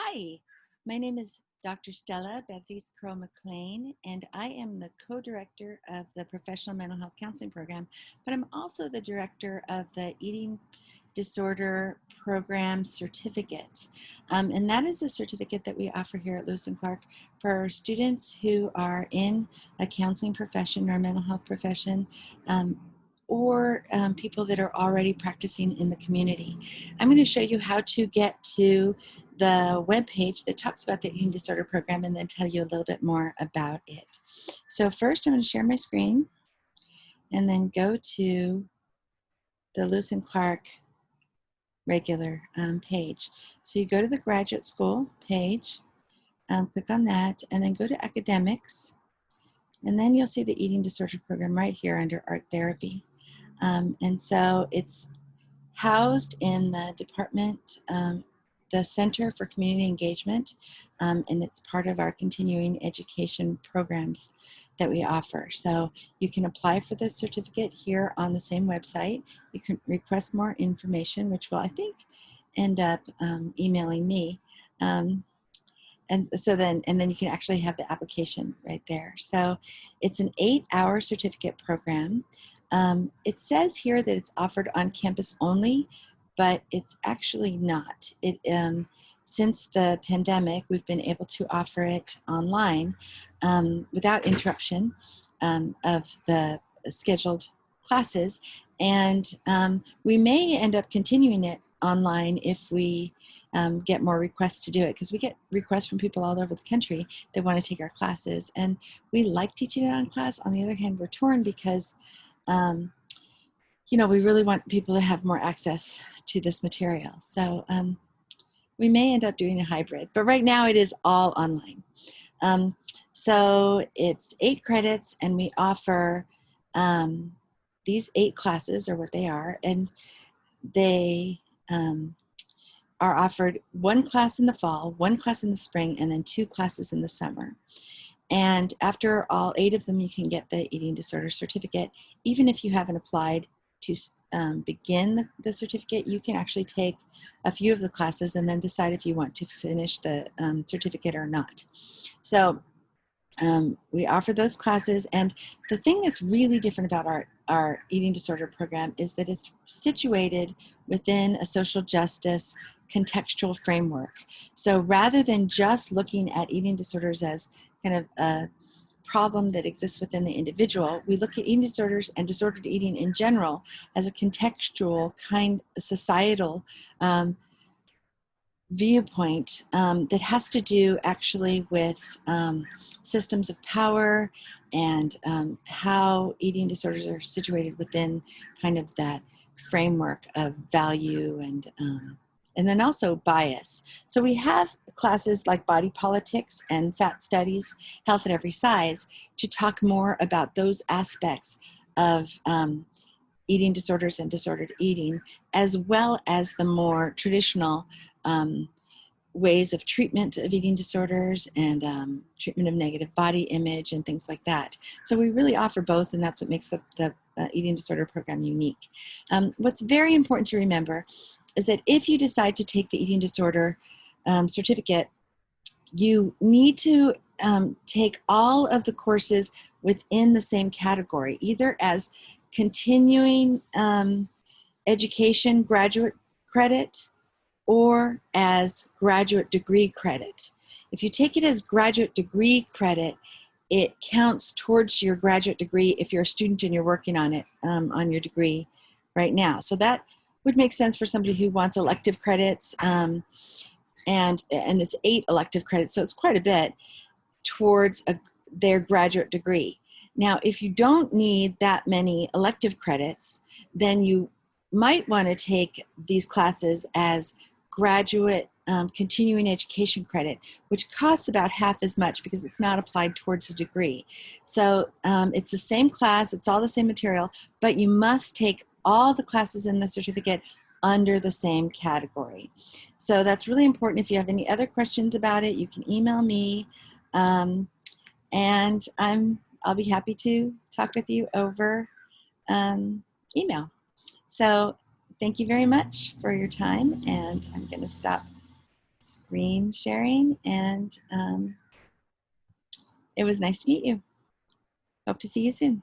Hi, my name is Dr. Stella Beatriz Kerl-McClain, and I am the co-director of the Professional Mental Health Counseling Program, but I'm also the director of the Eating Disorder Program Certificate. Um, and that is a certificate that we offer here at Lewis and Clark for students who are in a counseling profession or mental health profession um, or um, people that are already practicing in the community. I'm going to show you how to get to the web page that talks about the eating disorder program and then tell you a little bit more about it. So first I'm going to share my screen and then go to the Lewis and Clark regular um, page. So you go to the graduate school page, um, click on that, and then go to academics, and then you'll see the eating disorder program right here under art therapy. Um, and so it's housed in the department um, the Center for Community Engagement, um, and it's part of our continuing education programs that we offer. So you can apply for the certificate here on the same website. You can request more information, which will, I think, end up um, emailing me. Um, and so then, and then you can actually have the application right there. So it's an eight hour certificate program. Um, it says here that it's offered on campus only, but it's actually not. It um, since the pandemic, we've been able to offer it online um, without interruption um, of the scheduled classes, and um, we may end up continuing it online if we um, get more requests to do it because we get requests from people all over the country that want to take our classes. And we like teaching it on class. On the other hand we're torn because um, you know, we really want people to have more access to this material. So um, we may end up doing a hybrid, but right now it is all online. Um, so it's eight credits and we offer um, these eight classes or what they are and they um, are offered one class in the fall, one class in the spring, and then two classes in the summer. And after all eight of them, you can get the eating disorder certificate, even if you haven't applied to um, begin the, the, certificate, you can actually take a few of the classes and then decide if you want to finish the um, certificate or not. So um, we offer those classes and the thing that's really different about our, our eating disorder program is that it's situated within a social justice contextual framework. So rather than just looking at eating disorders as kind of a problem that exists within the individual, we look at eating disorders and disordered eating in general as a contextual kind societal um, viewpoint um, that has to do actually with um, systems of power and um, how eating disorders are situated within kind of that framework of value and um, and then also bias. So we have classes like body politics and fat studies, health at every size, to talk more about those aspects of um, eating disorders and disordered eating, as well as the more traditional um, ways of treatment of eating disorders and um, treatment of negative body image and things like that. So we really offer both and that's what makes the, the uh, eating disorder program unique. Um, what's very important to remember is that if you decide to take the eating disorder um, certificate, you need to um, take all of the courses within the same category, either as continuing um, education graduate credit or as graduate degree credit. If you take it as graduate degree credit, it counts towards your graduate degree if you're a student and you're working on it um, on your degree right now. So that would make sense for somebody who wants elective credits um, and and it's eight elective credits so it's quite a bit towards a, their graduate degree now if you don't need that many elective credits then you might want to take these classes as graduate um, continuing education credit, which costs about half as much because it's not applied towards a degree. So um, it's the same class, it's all the same material, but you must take all the classes in the certificate under the same category. So that's really important. If you have any other questions about it, you can email me um, and I'm, I'll be happy to talk with you over um, email. So thank you very much for your time and I'm going to stop screen sharing, and um, it was nice to meet you. Hope to see you soon.